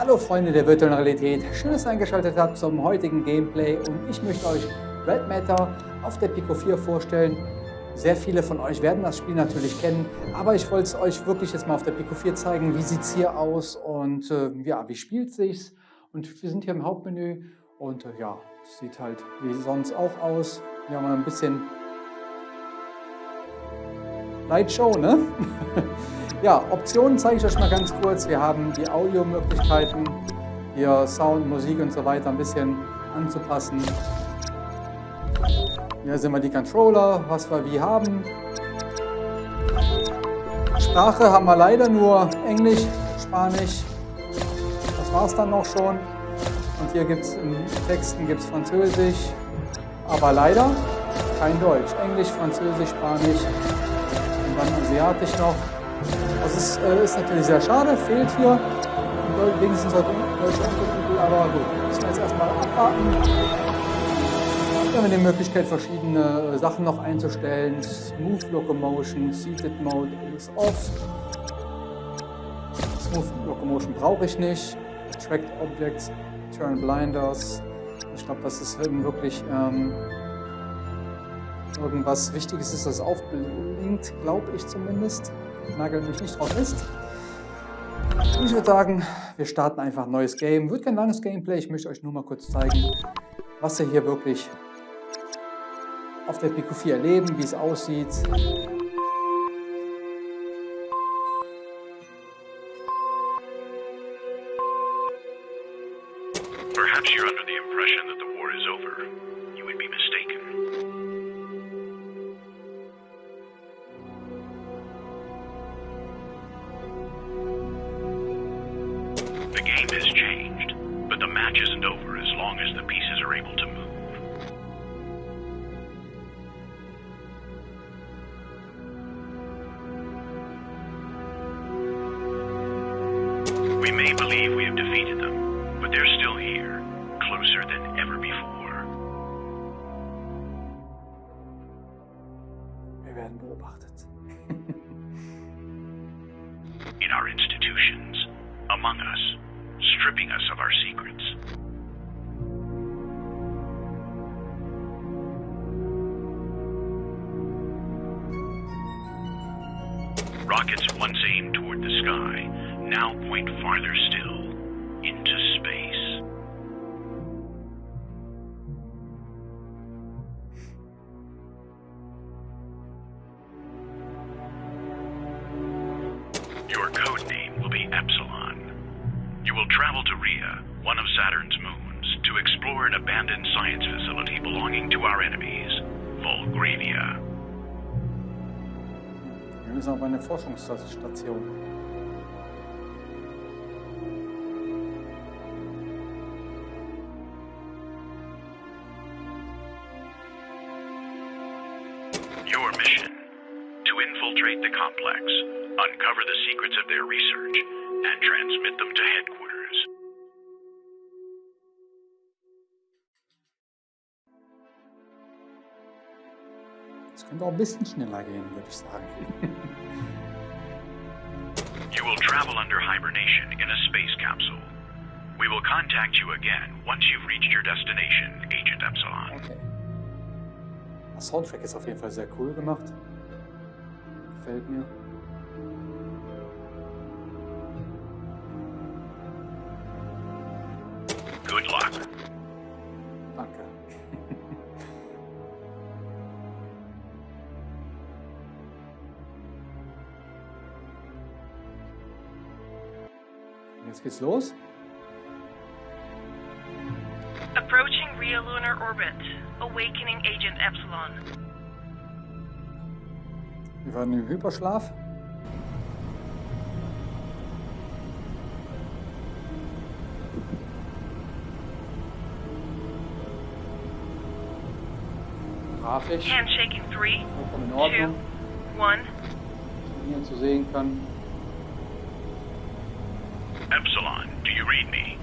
Hallo Freunde der virtuellen Realität, schön, dass ihr eingeschaltet habt zum heutigen Gameplay und ich möchte euch Red Matter auf der Pico 4 vorstellen. Sehr viele von euch werden das Spiel natürlich kennen, aber ich wollte es euch wirklich jetzt mal auf der Pico 4 zeigen, wie sieht es hier aus und äh, ja, wie spielt sich's. Und wir sind hier im Hauptmenü und äh, ja, sieht halt wie sonst auch aus. Wir haben ein bisschen Lightshow, ne? Ja, Optionen zeige ich euch mal ganz kurz. Wir haben die Audio-Möglichkeiten, hier Sound, Musik und so weiter ein bisschen anzupassen. Hier sind wir die Controller, was wir wie haben. Sprache haben wir leider nur Englisch, Spanisch. Das war es dann noch schon. Und hier gibt es in Texten gibt's Französisch, aber leider kein Deutsch. Englisch, Französisch, Spanisch und dann Asiatisch noch. Das ist, äh, ist natürlich sehr schade, fehlt hier. Wenigstens heute deutsche aber gut, müssen wir jetzt erstmal abwarten. Wir haben die Möglichkeit, verschiedene Sachen noch einzustellen. Smooth Locomotion, Seated Mode ist off. Smooth Locomotion brauche ich nicht. Attract Objects, Turn Blinders. Ich glaube, das ist wirklich ähm, irgendwas Wichtiges ist, das aufblinkt, glaube ich zumindest nagel mich nicht drauf fest. Ich würde sagen, wir starten einfach ein neues Game. Wird kein langes Gameplay, ich möchte euch nur mal kurz zeigen, was ihr hier wirklich auf der Pico 4 erleben, wie es aussieht. Game has changed, but the match isn't over as long as the pieces are able to move. Your code name will be Epsilon. You will travel to Rhea, one of Saturn's moons, to explore an abandoned science facility belonging to our enemies, Volgravia. Wir müssen auf eine Forschungsstation. And transmit them to headquarters. Es könnte auch ein bisschen schneller gehen, würde ich sagen. You will travel under hibernation in a space capsule. We will contact you again once you've reached your destination, Agent Epsilon. Okay. Das Soundtrack ist auf jeden Fall sehr cool gemacht. Gefällt mir. Danke. Jetzt geht's los. Approaching Rio Lunar Orbit. Awakening Agent Epsilon. Wir waren im Hyperschlaf. Grafisch Handshaking 3, vollkommen in 2, 1. was man hier zu sehen kann. Epsilon, do you read me?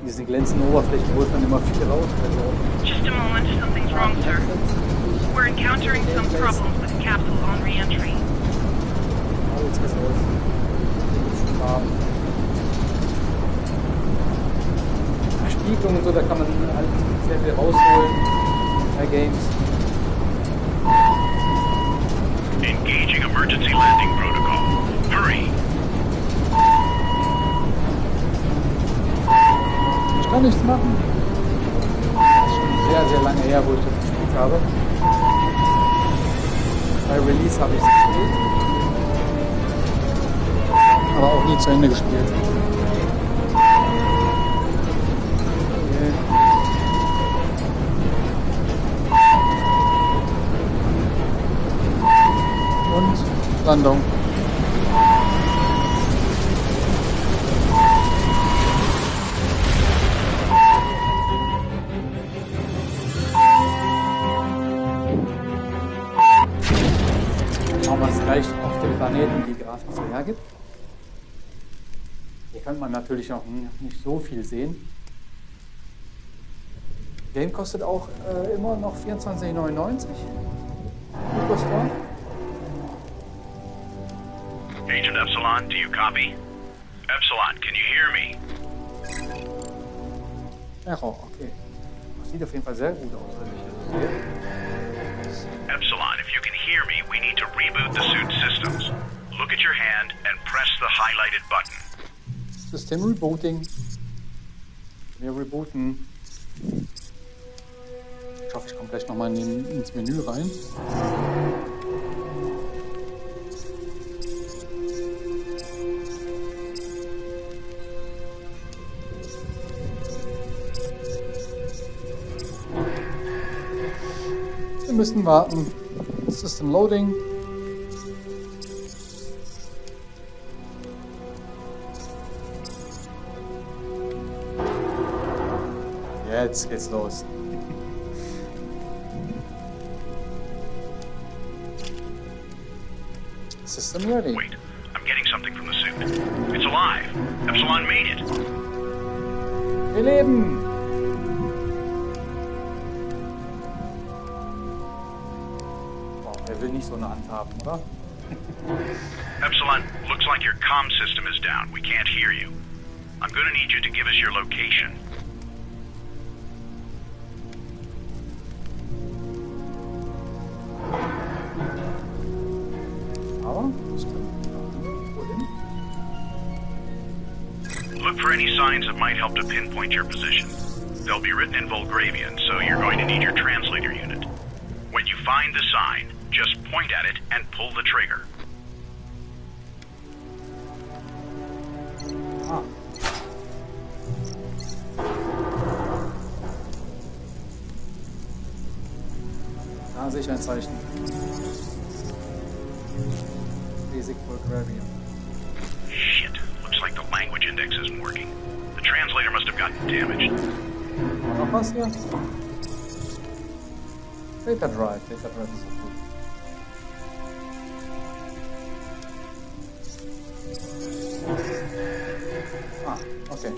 In diesen glänzenden Oberflächen holt man immer viel raus. Also Just a moment, something's wrong, sir. We're encountering some problems with the capsule on re-entry. Oh, jetzt geht's los. Spiegelung und so, da kann man halt sehr viel rausholen bei Games. Engaging emergency landing protocol. Hurry! Ich kann nichts machen. Das ist schon sehr, sehr lange her, wo ich das gespielt habe. Bei Release habe ich es gespielt. Aber auch nie zu Ende gespielt. Und Landung. Schauen wir es gleich auf dem Planeten die Grafik so hergibt. Hier kann man natürlich noch nicht so viel sehen. Game kostet auch äh, immer noch 24,99. Superstore. Agent Epsilon, do you copy? Epsilon, can you hear me? Error, okay. Das sieht auf jeden Fall sehr gut aus, wenn ich das sehe. Epsilon, if you can hear me, we need to reboot the suit systems. Look at your hand and press the highlighted button. System Rebooting. Wir rebooten. Ich hoffe, ich komme gleich nochmal in, ins Menü rein. Müssen warten. System Loading. Jetzt geht's los. System ready. Wait, I'm getting something from the suit. It's alive. Epsilon made it. Wir leben! So eine Hand oder? Epsilon, looks like your comm system is down. We can't hear you. I'm gonna need you to give us your location. Aber, das können? Look for any signs that might help to pinpoint your position. They'll be written in Volgravian, so you're going to need your translator unit. When you find the sign, Ich ein Zeichen. Basic Bulgarian. Shit, looks like the language index isn't working. The translator must have gotten damaged. Noch was hier? Data Drive. Data Drive ist auch gut. Ah, okay.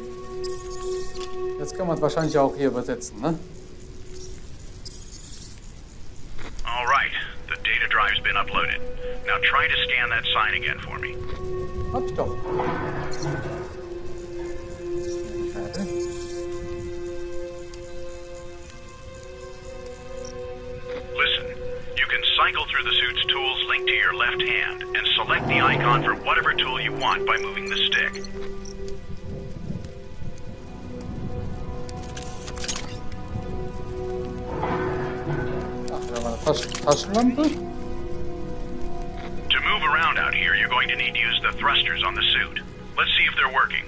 Jetzt können wir es wahrscheinlich auch hier übersetzen, ne? The stick. To move around out here, you're going to need to use the thrusters on the suit. Let's see if they're working.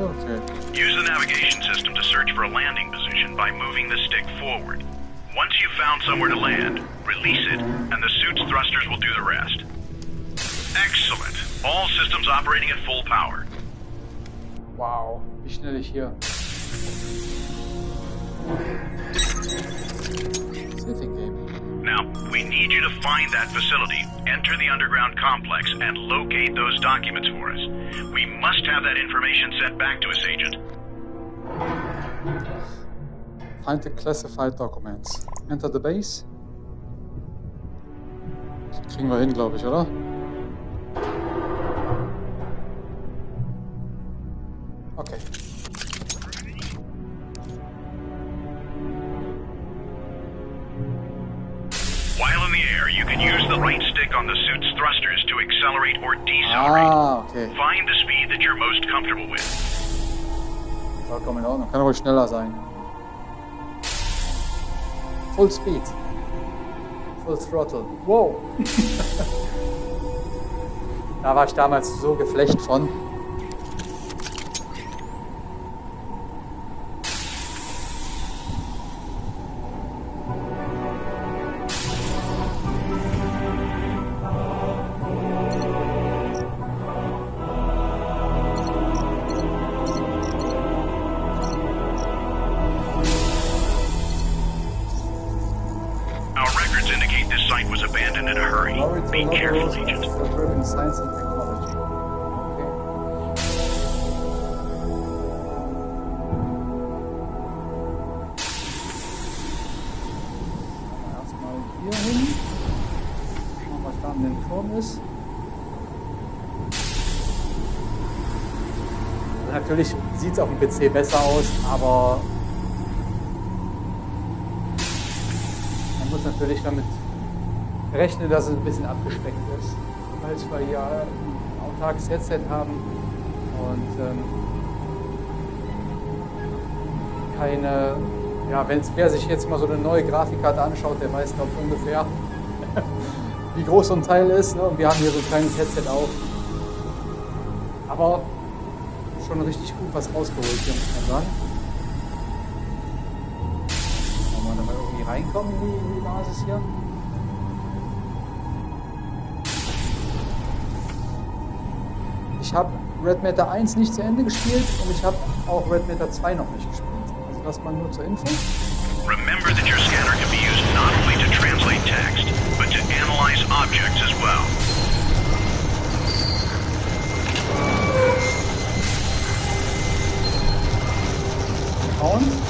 Okay. Use the navigation system to search for a landing position by moving the stick forward. Once you've found somewhere to land, release it, and the suit's thrusters will do the rest. Excellent. All systems operating at full power. Wow, wie schnell ich hier. Sitting Game. Now, we need you to find that facility, enter the underground complex, and locate those documents for us. We must have that information sent back to us, Agent. Find the classified documents. Enter the base. Das kriegen wir hin, glaube ich, oder? Okay. While in the air, you can use the right stick on the suit's thrusters to accelerate or decelerate. Ah, okay. Find the speed that you're most comfortable with. Vollkommen in Ordnung. Kann ruhig schneller sein. Full Speed. Full Throttle. Wow. da war ich damals so geflecht von. Da an dem Turm ist. Natürlich sieht es auf dem PC besser aus, aber man muss natürlich damit rechnen, dass es ein bisschen abgespeckt ist, weil wir hier ein autarkes Headset haben und ähm, keine, ja, wenn's, wer sich jetzt mal so eine neue Grafikkarte anschaut, der weiß, glaube ungefähr, wie groß so ein Teil ist. Ne? Und wir haben hier so ein kleines Headset auch. Aber schon richtig gut was rausgeholt hier, muss man sagen. Wollen wir da mal irgendwie reinkommen in die, in die Basis hier? Ich habe Red Matter 1 nicht zu Ende gespielt und ich habe auch Red Matter 2 noch nicht gespielt. Also das mal nur zur Info. Remember that your scanner can be used not only to translate text, but to analyze objects as well. Schauen.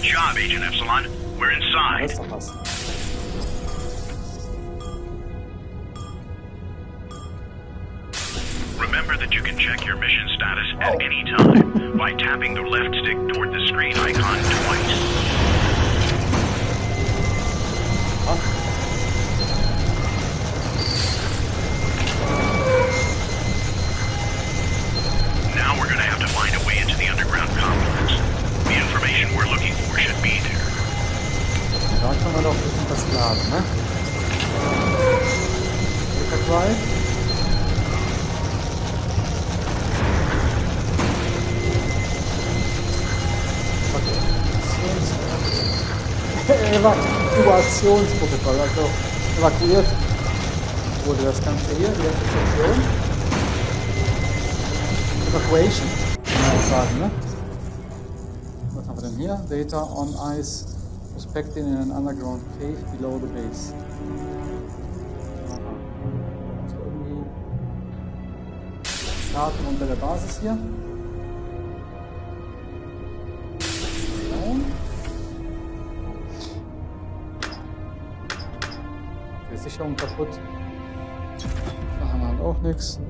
Good job, Agent Epsilon. We're inside. ist doch was. Remember that you can check your mission status at oh. any time by tapping the left stick toward the screen icon twice. Evakuationsprotokoll, also evakuiert wurde das Ganze hier, die erste Station. Evacuation, kann man sagen, ne? Was haben wir denn hier? Data on ice prospecting in an underground cave below the base. Daten unter der Basis hier. Sicherung kaputt. Da haben wir halt auch nichts.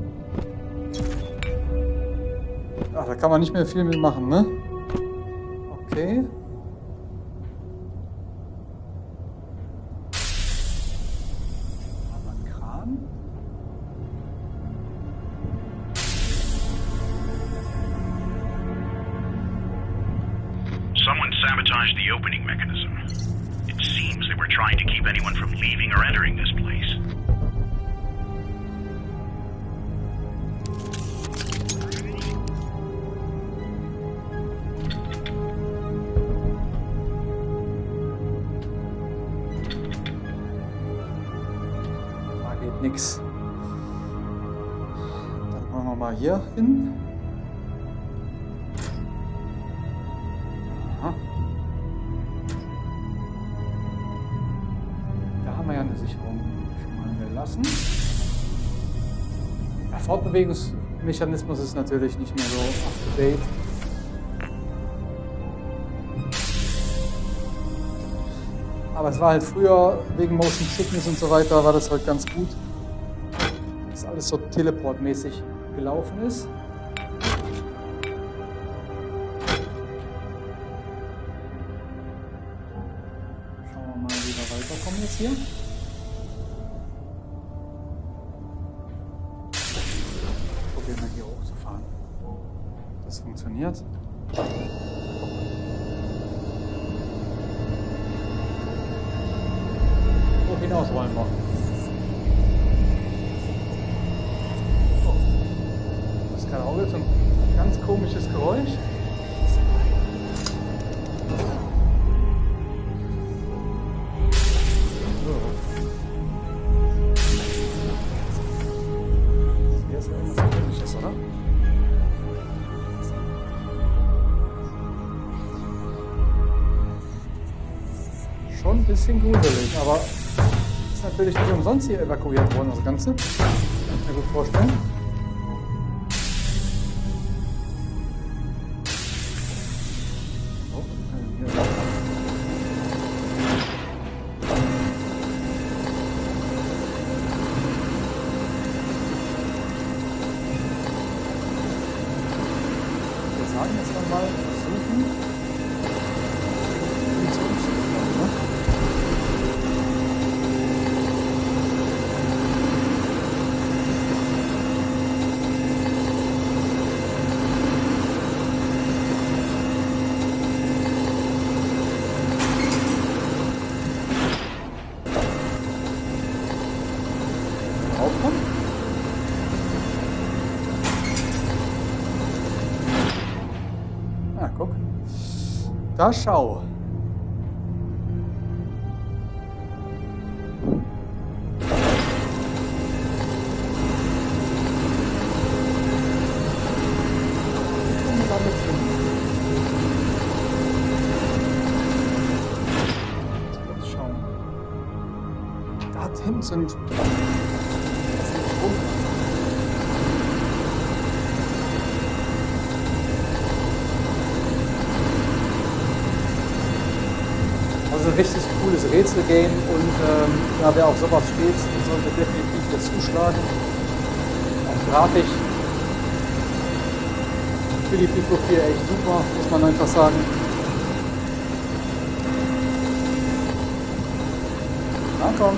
Ach, da kann man nicht mehr viel mitmachen, ne? Okay. Nix. Dann machen wir mal hier hin. Aha. Da haben wir ja eine Sicherung schon mal gelassen. Der Fortbewegungsmechanismus ist natürlich nicht mehr so up to date. Aber es war halt früher wegen Motion Sickness und so weiter, war das halt ganz gut. Alles so teleportmäßig gelaufen ist. Schauen wir mal, wie wir weiterkommen jetzt hier. Probieren wir hier hochzufahren. Das funktioniert. Wo hinaus wollen wir? Oh. Das ist kein Auge, so ein ganz komisches Geräusch. Schon ein bisschen gruselig, aber ist natürlich nicht umsonst hier evakuiert worden, das Ganze. Kann ich mir gut vorstellen. Da schau. Komm mal damit hin. Jetzt schauen. Da hinten sind. Das sind Bunker. Also ein richtig cooles Rätselgame und ähm, ja, wer auf sowas steht, sollte definitiv hier zuschlagen. Auch grafisch. Für die Pico 4 echt super, muss man einfach sagen. Na komm.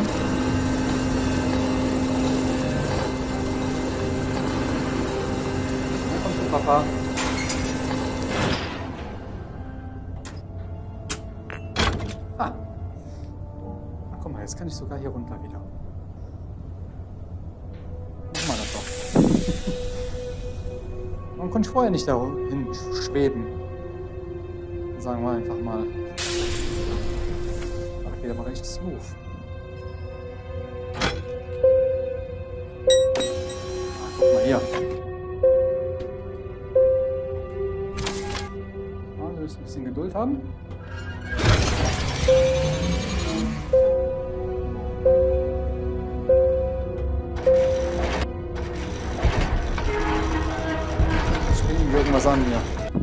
Na komm Papa. Kann ich sogar hier runter wieder. Machen wir das doch. Warum konnte ich vorher nicht dahin schweben? Sagen wir einfach mal. Das geht aber recht smooth. Ah, guck mal hier. Müssen ein bisschen Geduld haben. Lasagne.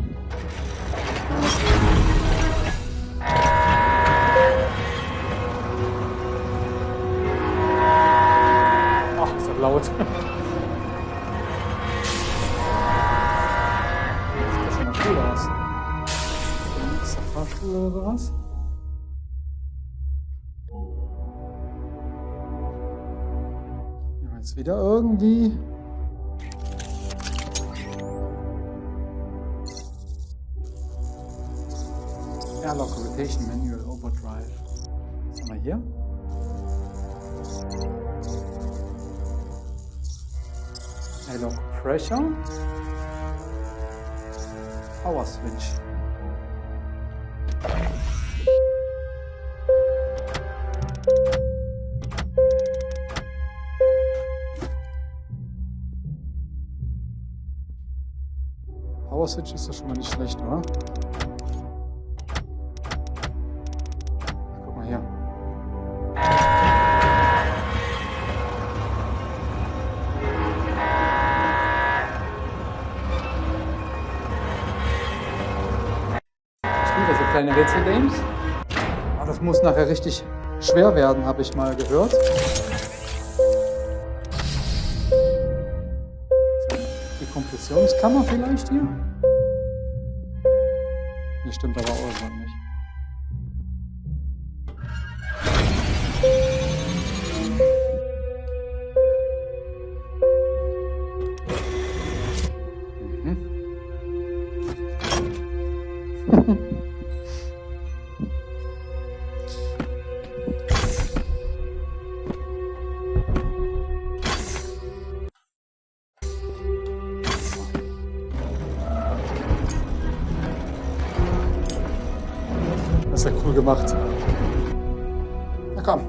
Pressure. Power Switch. Power Switch ist ja schon mal nicht schlecht, oder? Kleine Rätsel-Games. Aber das muss nachher richtig schwer werden, habe ich mal gehört. Die Kompressionskammer vielleicht hier? Hier stimmt aber ist ja cool gemacht. Na komm.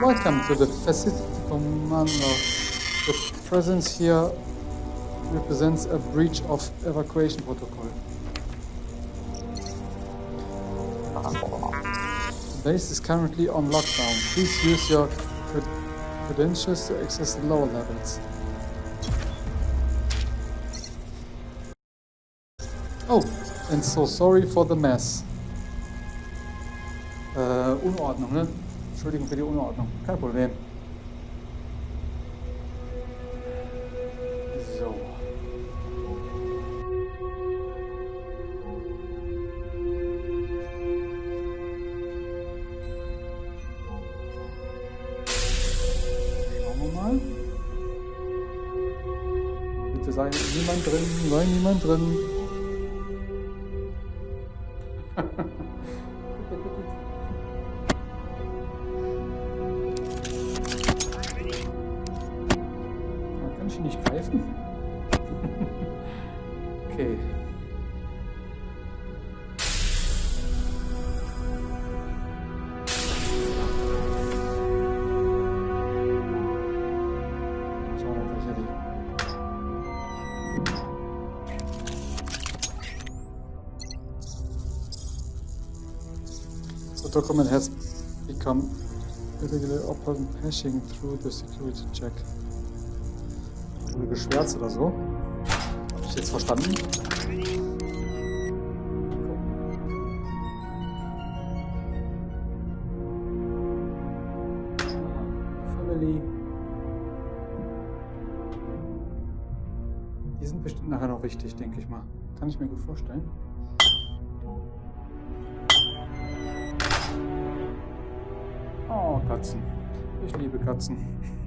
Welcome to the facility commando. Your presence here represents a breach of evacuation protocol. The base is currently on lockdown. Please use your cred- credentials to access the lower levels. Oh, and so sorry for the mess. Äh, Unordnung, ne? Entschuldigung für die Unordnung. Kein Problem. So. Schauen wir mal. Bitte sei niemand drin, sei niemand drin. document has become illegally upon passing through the security check. Wurde geschwärzt oder so? Habe ich jetzt verstanden? Die sind bestimmt nachher noch wichtig, denke ich mal. Kann ich mir gut vorstellen. Oh, Katzen. Ich liebe Katzen.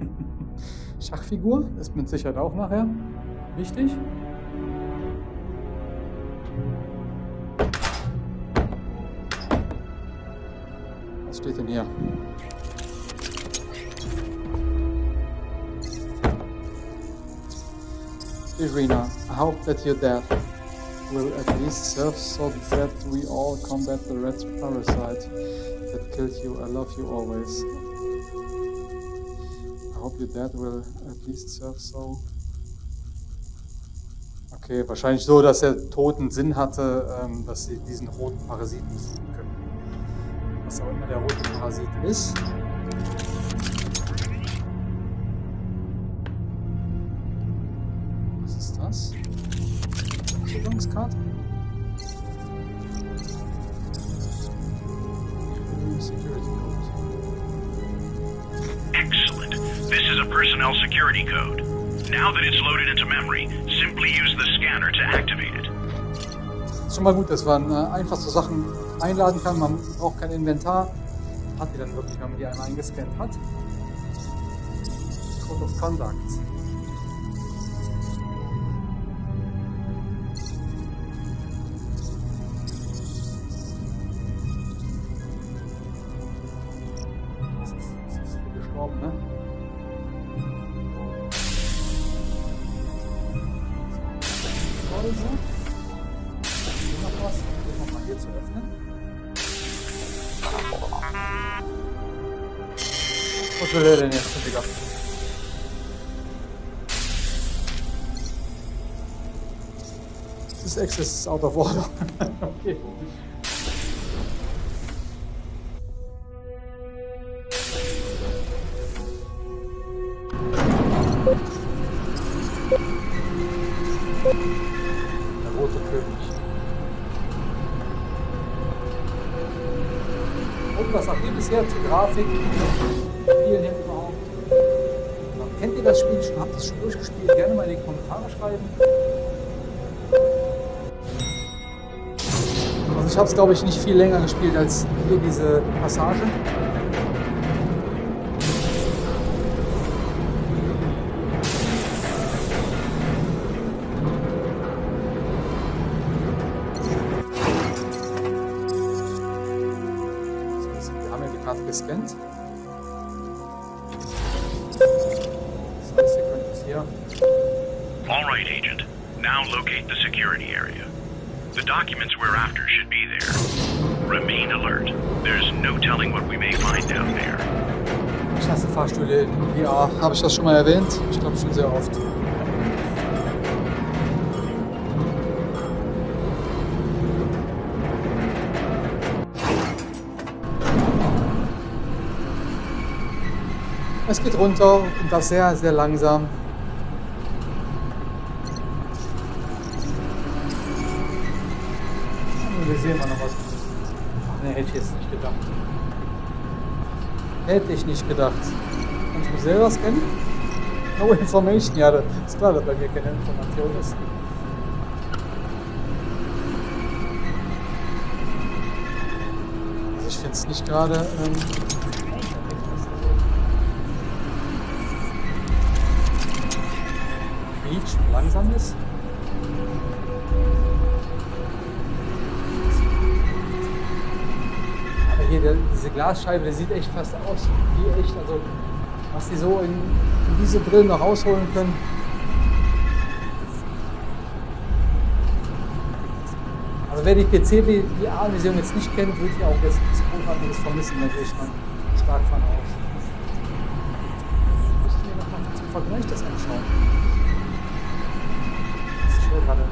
Schachfigur ist mit Sicherheit auch nachher wichtig. Was steht denn hier? Irina, I hope that your death will at least serve so that we all combat the red parasite that killed you. I love you always. I hope your dad will at least serve so. Okay, wahrscheinlich so, dass er toten Sinn hatte, ähm, dass sie diesen roten Parasiten besiegen können. Was auch immer der rote Parasit ist. Security Code. Excellent. This is a personnel security code. Now that it's loaded into memory, simply use the scanner to activate it. Ist schon mal gut, dass man äh, einfach so Sachen einladen kann. Man braucht kein Inventar. Hat die dann wirklich, wenn man die einmal eingescannt hat. Code of Conduct. This access is out of order. okay. Der rote König. Und was sagt ihr bisher zur Grafik? Spielen hier überhaupt? Kennt ihr das Spiel schon? Habt ihr es schon durchgespielt? Gerne mal in die Kommentare schreiben. Ich habe es glaube ich nicht viel länger gespielt als hier diese Passage. Ich hasse Fahrstühle in VR. Habe ich das schon mal erwähnt? Ich glaube schon sehr oft. Es geht runter und das sehr, sehr langsam. Wir sehen mal noch was. Ach, ne, hätte ich jetzt nicht gedacht. Hätte ich nicht gedacht. Kann ich mich selber scannen? No information. Ja, das ist klar, dass bei mir keine Information ist. Also ich finde es nicht gerade... Ähm, und langsam ist. Glasscheibe, der sieht echt fast aus wie echt. Also, was die so in, in diese Brillen noch rausholen können. Also, wer die PC-VR-Version jetzt nicht kennt, würde ich auch jetzt nichts Großartiges vermissen. Da gehe ich mal stark von aus. Ich müsste mir nochmal zum Vergleich das anschauen. Ich höre gerade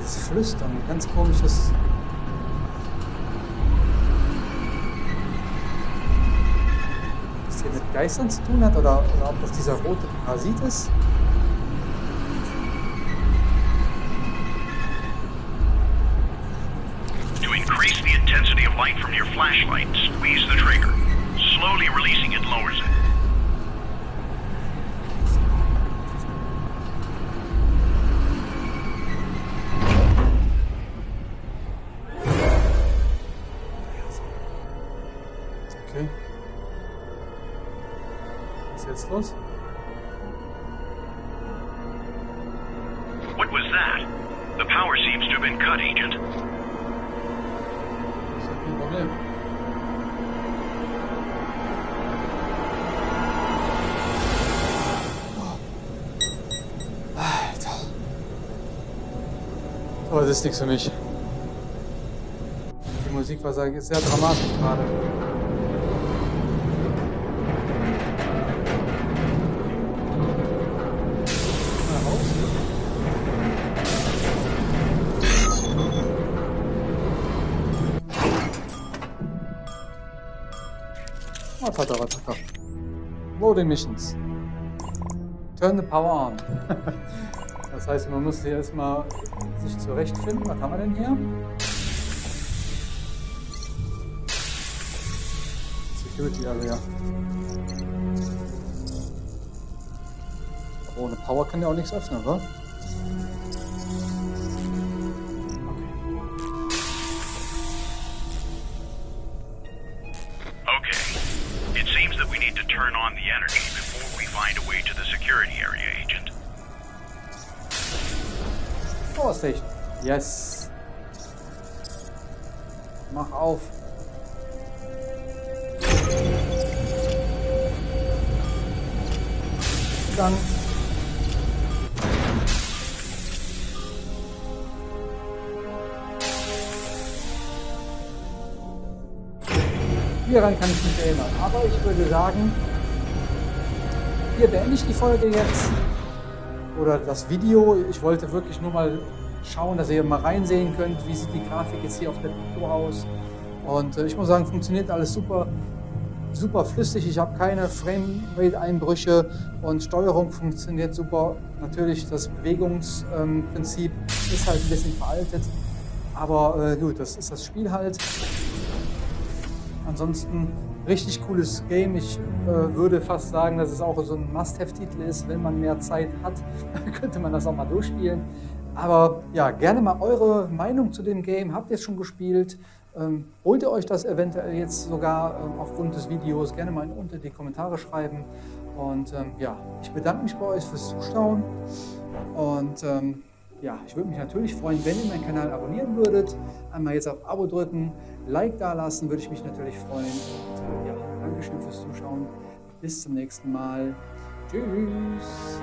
dieses Flüstern, ein ganz komisches. Was hier mit Geistern zu tun hat oder, oder ob das dieser rote Parasit ist. Was that? The power seems to have been cut, Agent. Oh, das ist nichts für mich. Die Musik war sehr dramatisch gerade. Loading Missions. Turn the power on. das heißt, man muss hier erstmal sich zurechtfinden. Was haben wir denn hier? Security Area. Ohne Power kann der auch nichts öffnen, oder? Station. Yes. Mach auf. Dann. Hieran kann ich mich erinnern. Aber ich würde sagen, hier beende ich die Folge jetzt. Oder das Video. Ich wollte wirklich nur mal schauen, dass ihr mal reinsehen könnt, wie sieht die Grafik jetzt hier auf der Pico aus. Und äh, ich muss sagen, funktioniert alles super, super flüssig. Ich habe keine Framerate-Einbrüche und Steuerung funktioniert super. Natürlich das Bewegungsprinzip ähm, ist halt ein bisschen veraltet, aber äh, gut, das ist das Spiel halt. Ansonsten richtig cooles Game. Ich äh, würde fast sagen, dass es auch so ein Must-Have-Titel ist. Wenn man mehr Zeit hat, könnte man das auch mal durchspielen. Aber ja, gerne mal eure Meinung zu dem Game. Habt ihr es schon gespielt? Ähm, holt ihr euch das eventuell jetzt sogar ähm, aufgrund des Videos? Gerne mal unter die Kommentare schreiben. Und ähm, ja, ich bedanke mich bei euch fürs Zuschauen. Und ähm, ja, ich würde mich natürlich freuen, wenn ihr meinen Kanal abonnieren würdet. Einmal jetzt auf Abo drücken, Like da lassen, würde ich mich natürlich freuen. Und äh, ja, Dankeschön fürs Zuschauen. Bis zum nächsten Mal. Tschüss.